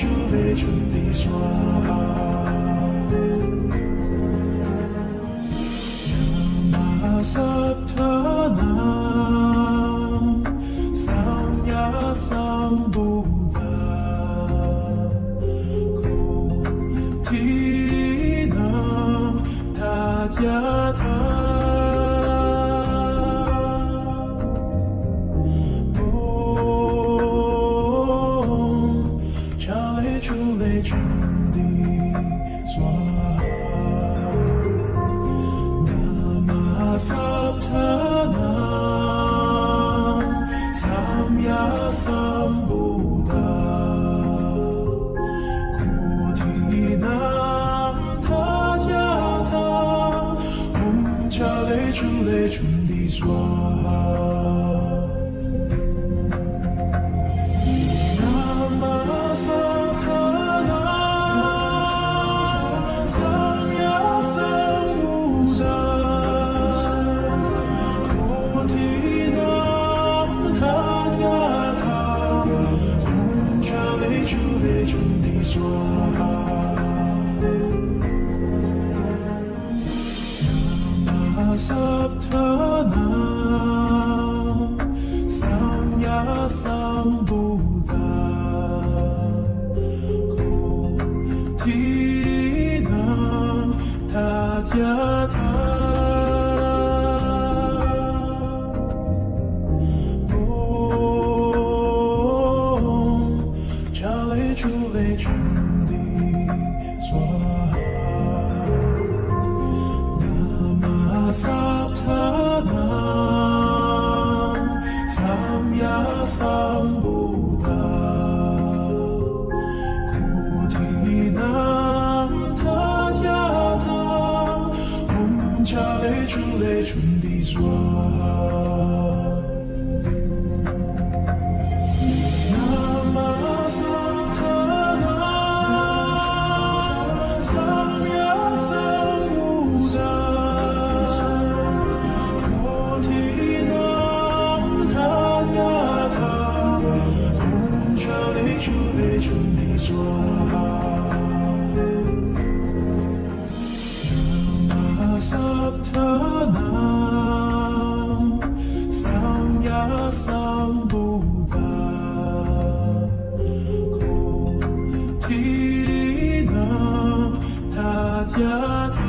主，你盡地所愛。samyasambhu 다야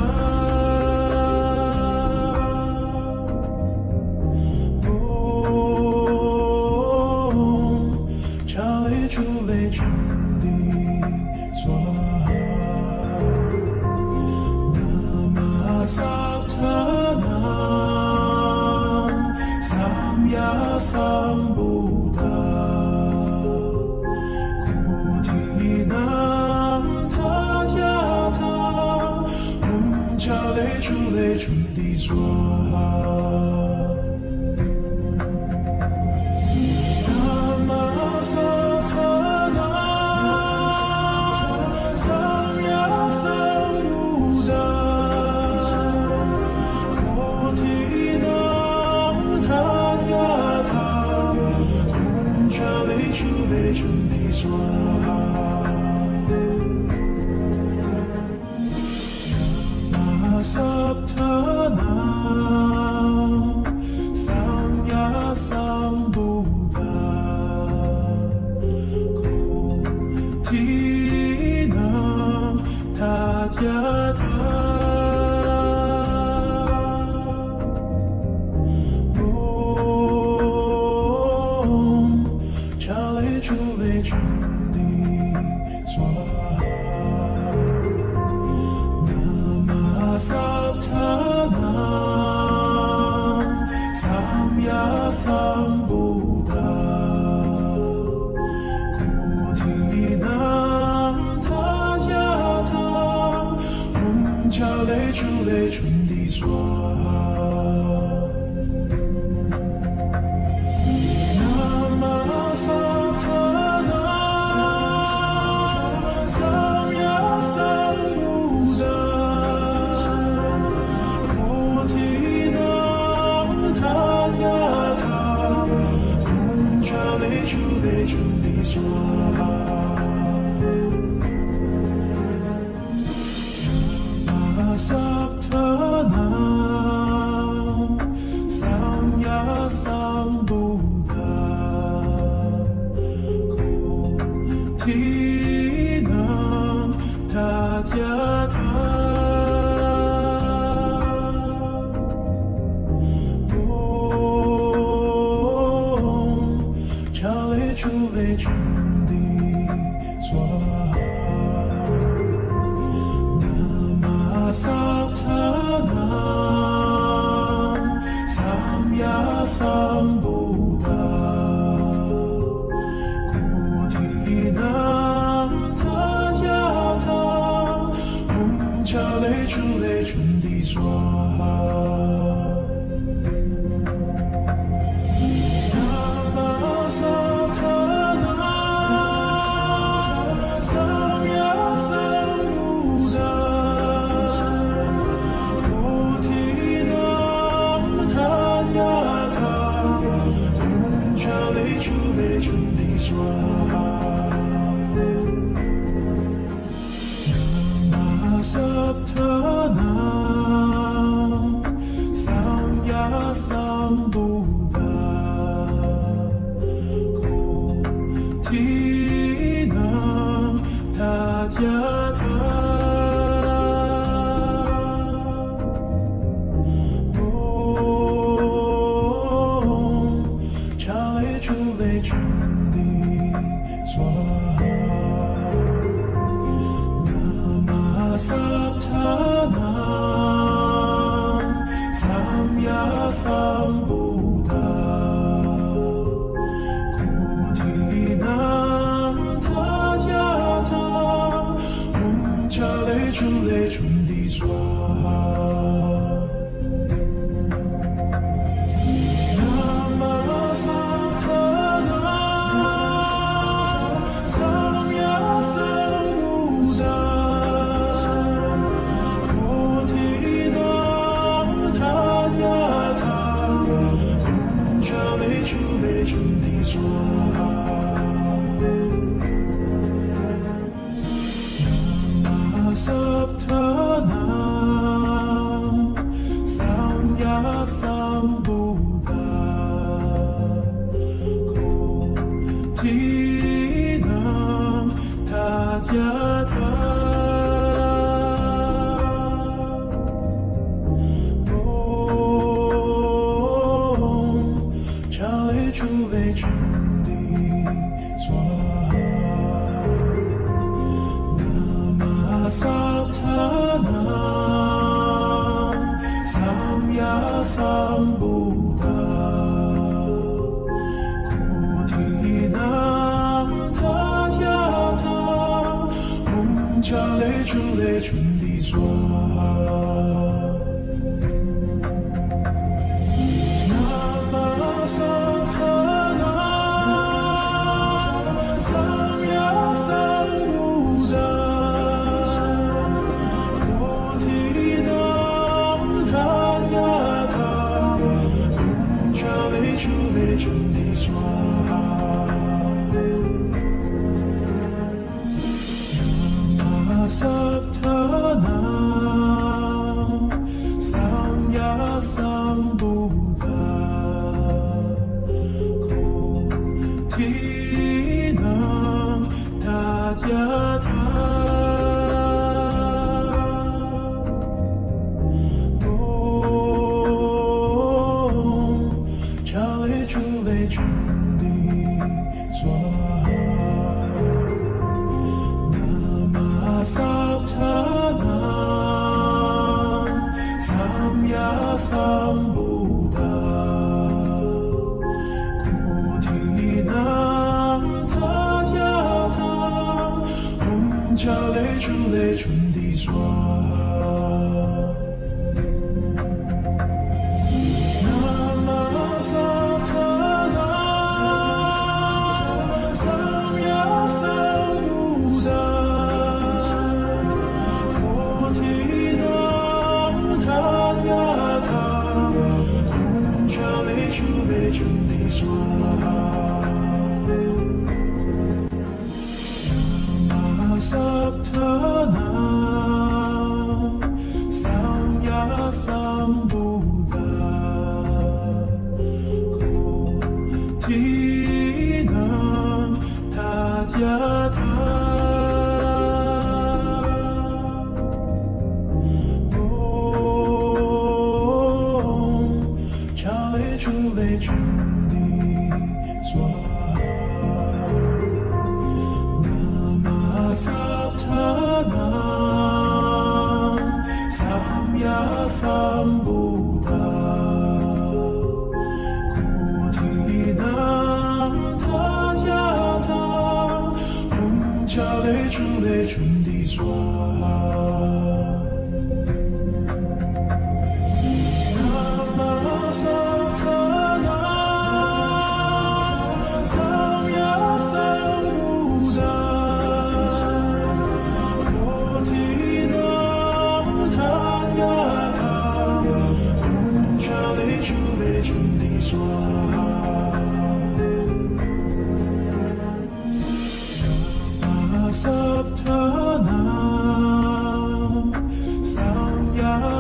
诸位兄弟，转南无飒陀喃，萨呀萨。家，三不搭。春泪春堤浊。Sam, your 주내준 네 손아 나사타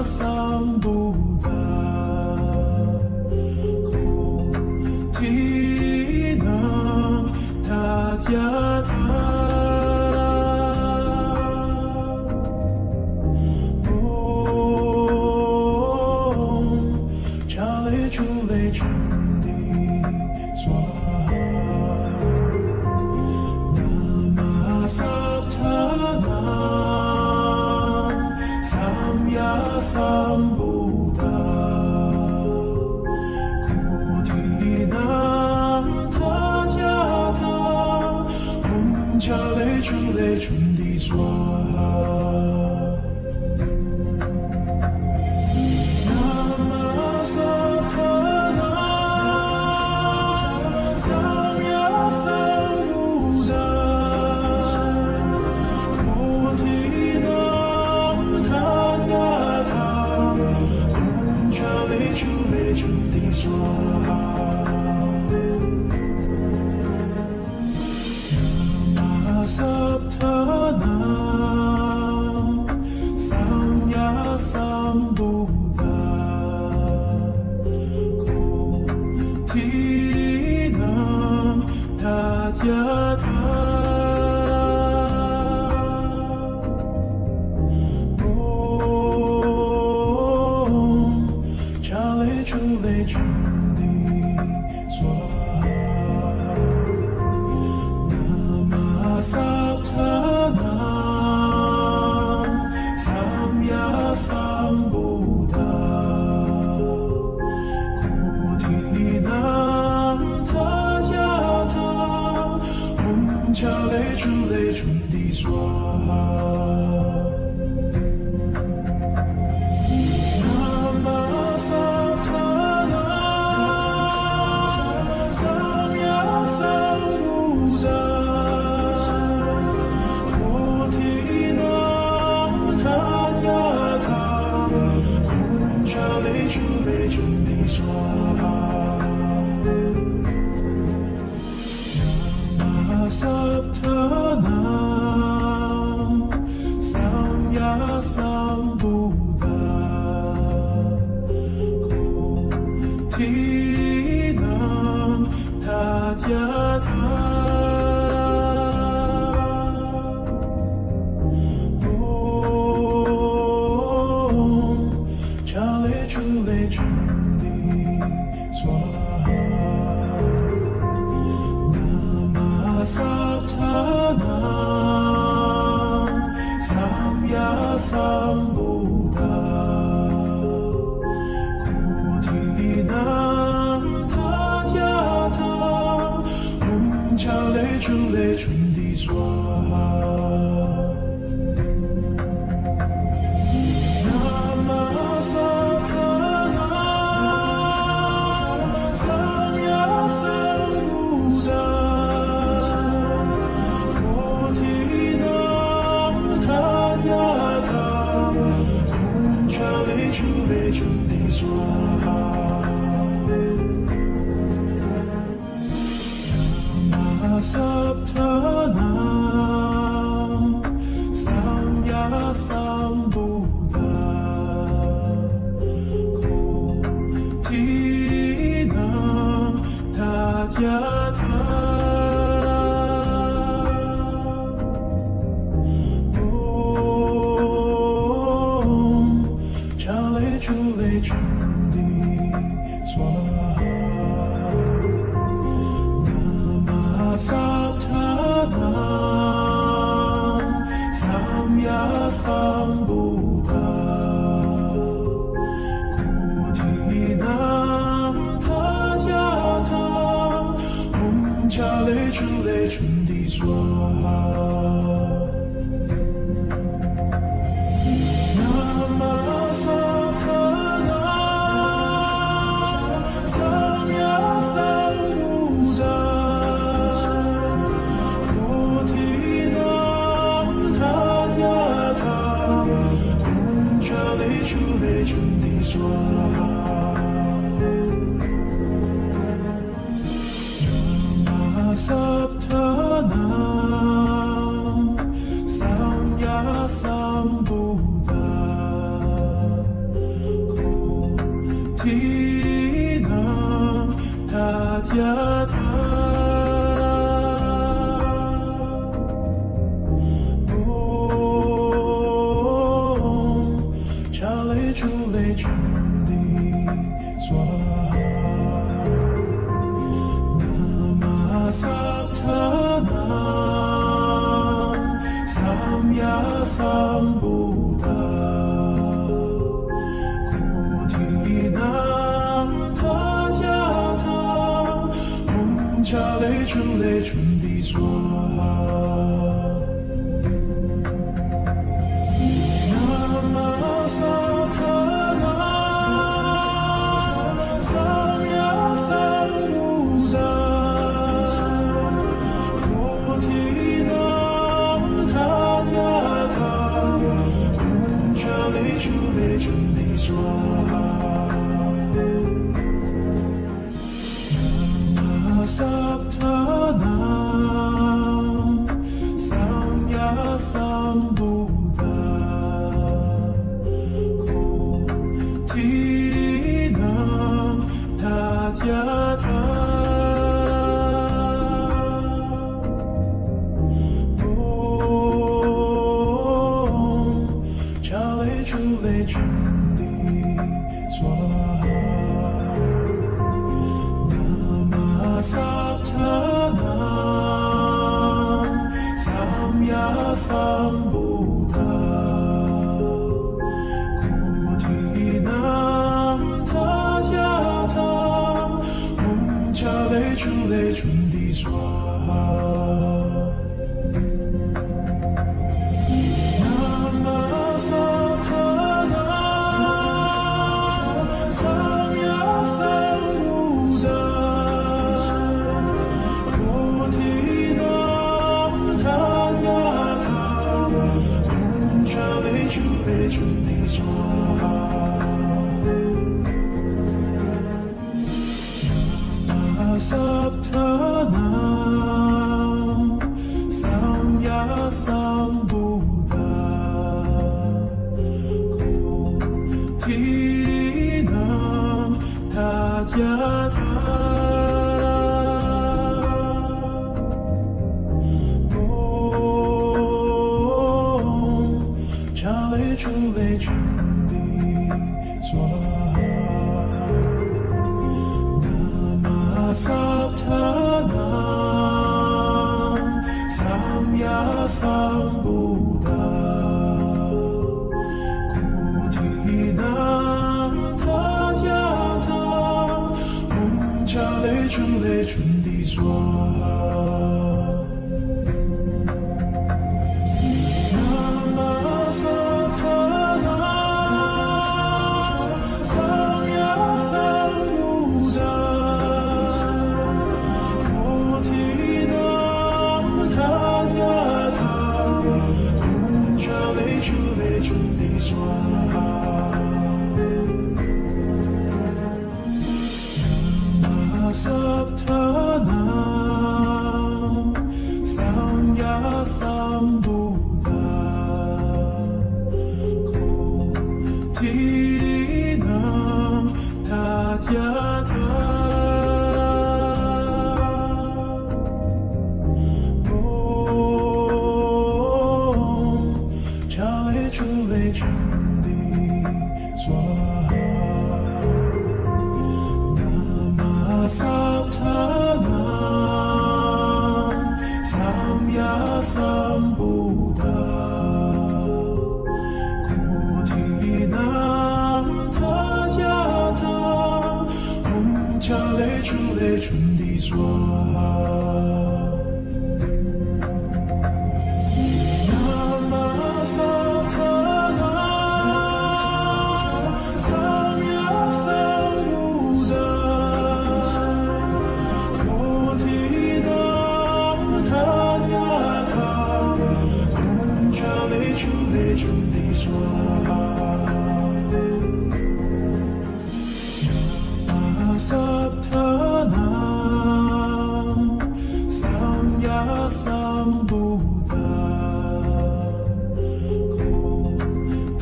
散不在。 삼야삼보 春为春地作。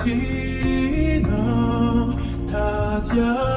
kingdom, Tatiana.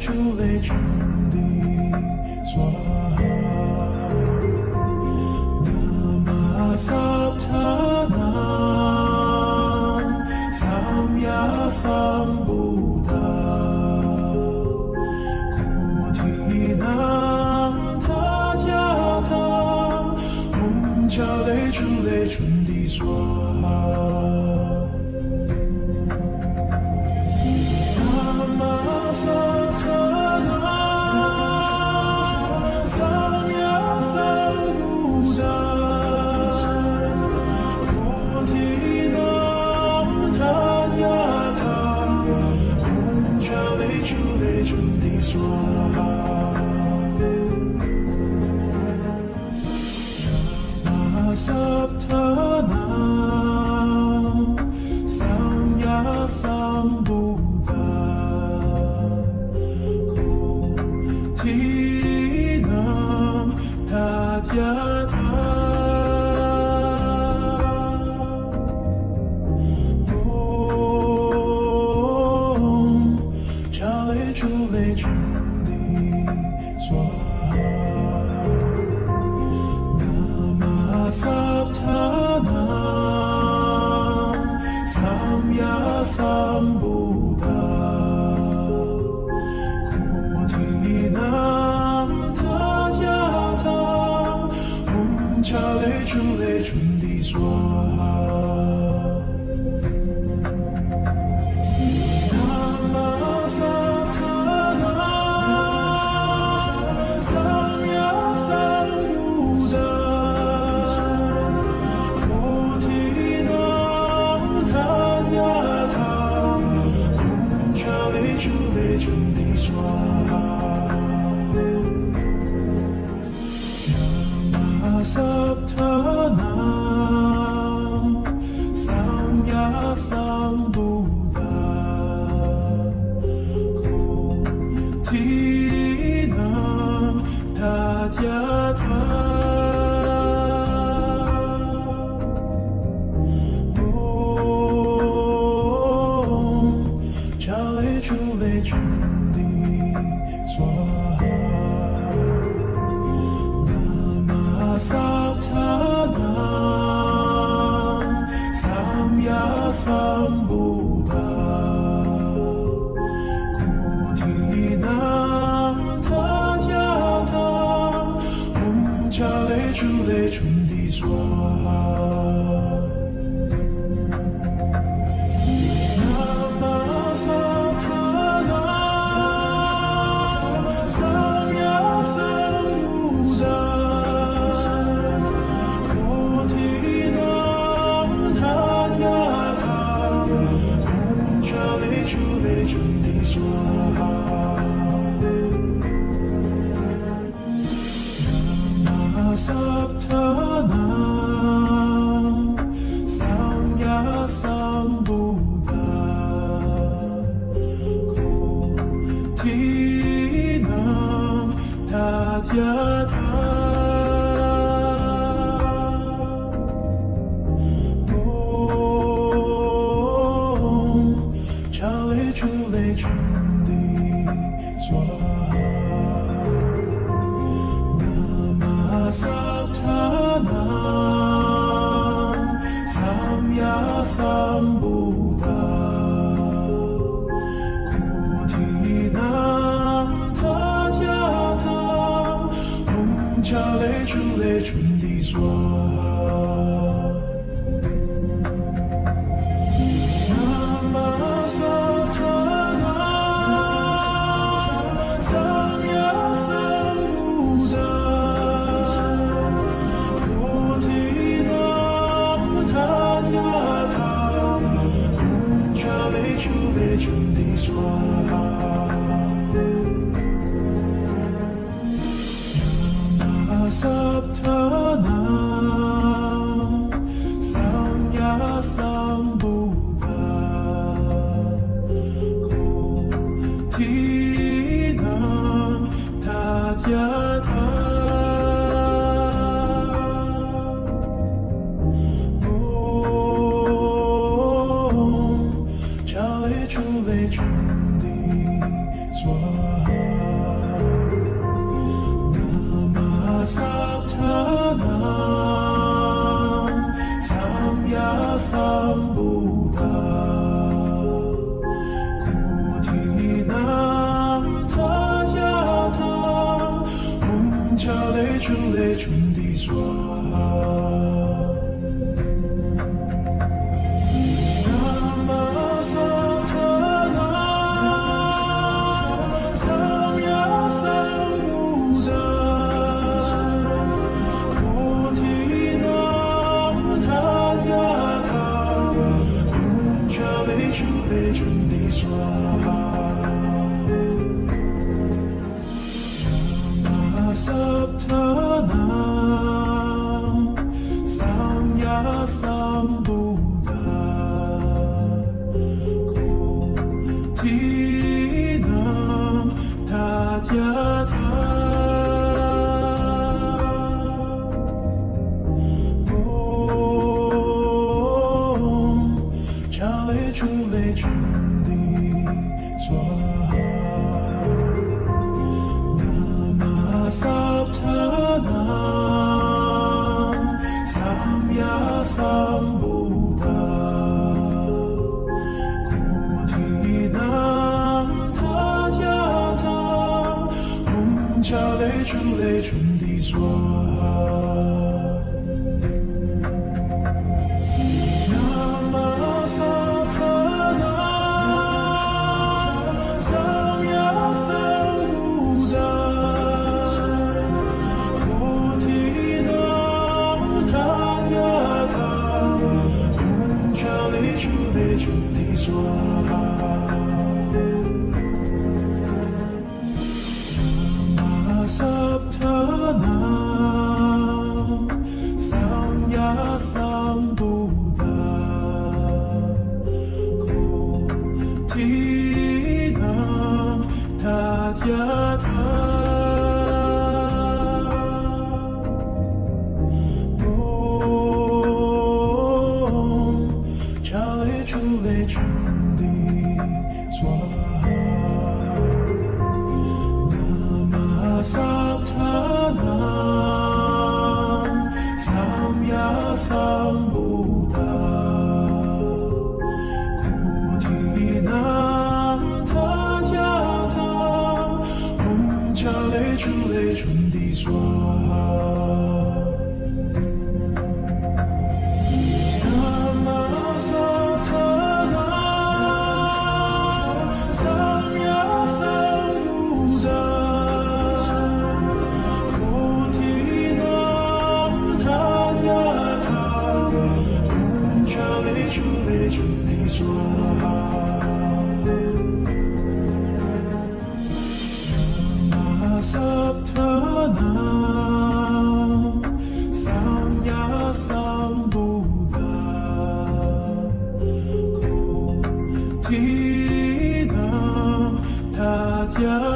只为兄弟做。 삼야삼천하 삼야삼보다 고지남 다자다 홍차의 주의 준디소 珠泪，春滴锁。coração. 涓滴霜。 나타나 你能达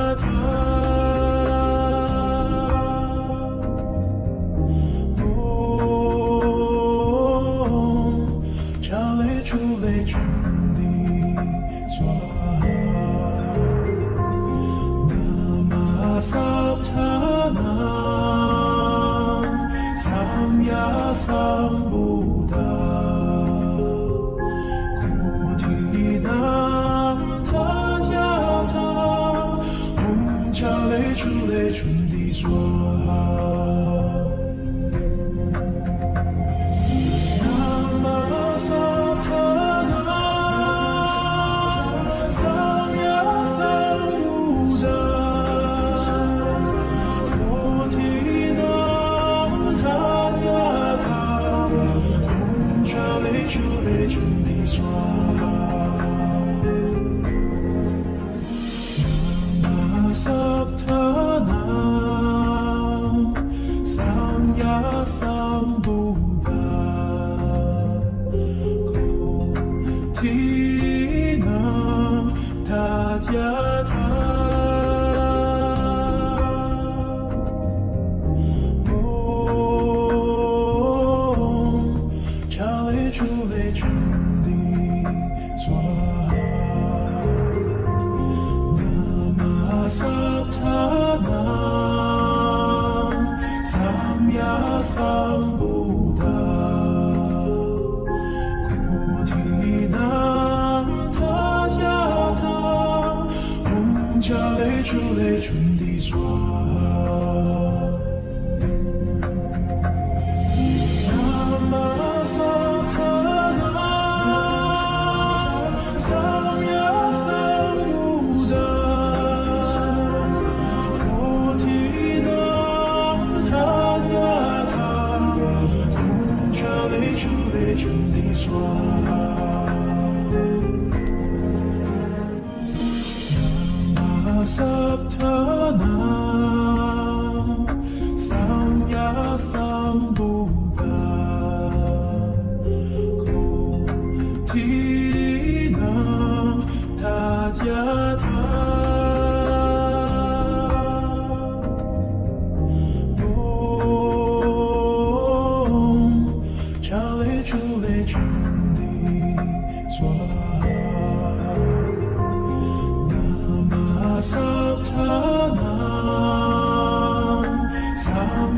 true.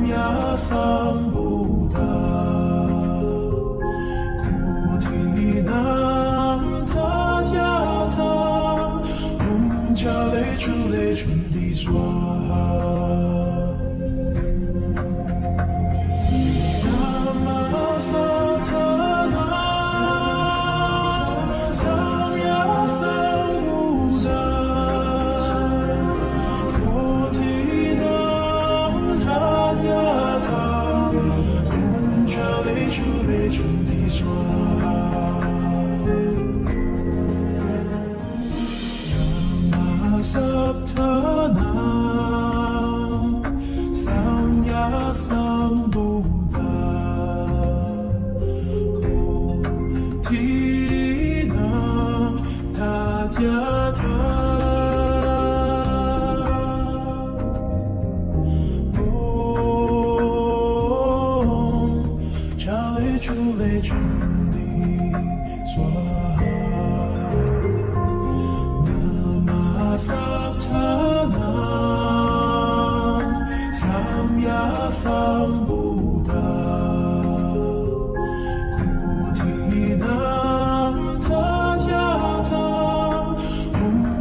呀，桑布拉，古提南他加塔，红颊泪，春泪，春滴酸。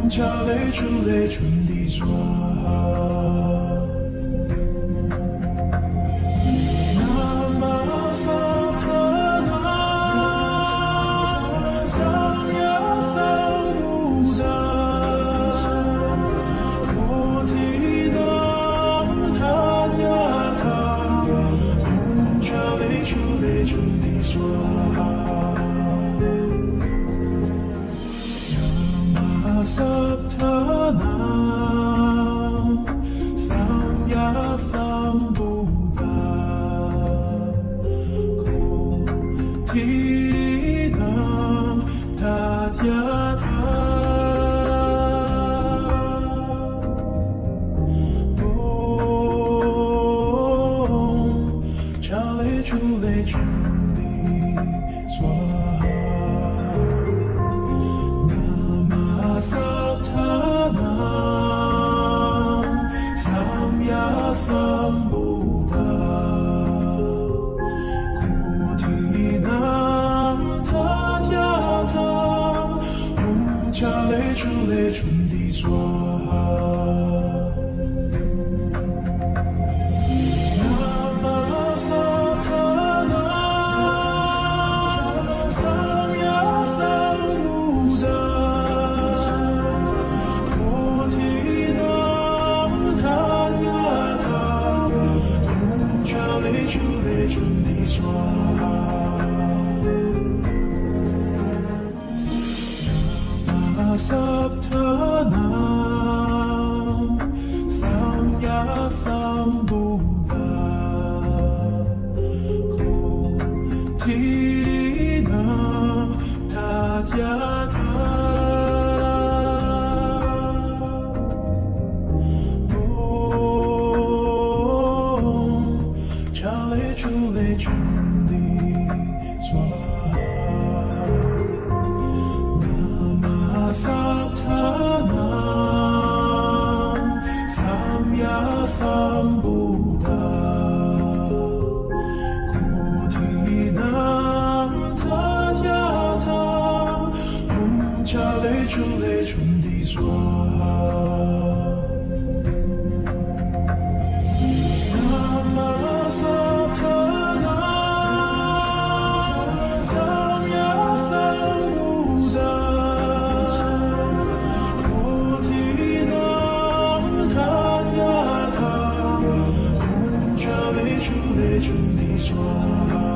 桥泪珠泪，春滴妆。 주내 준비 네 소망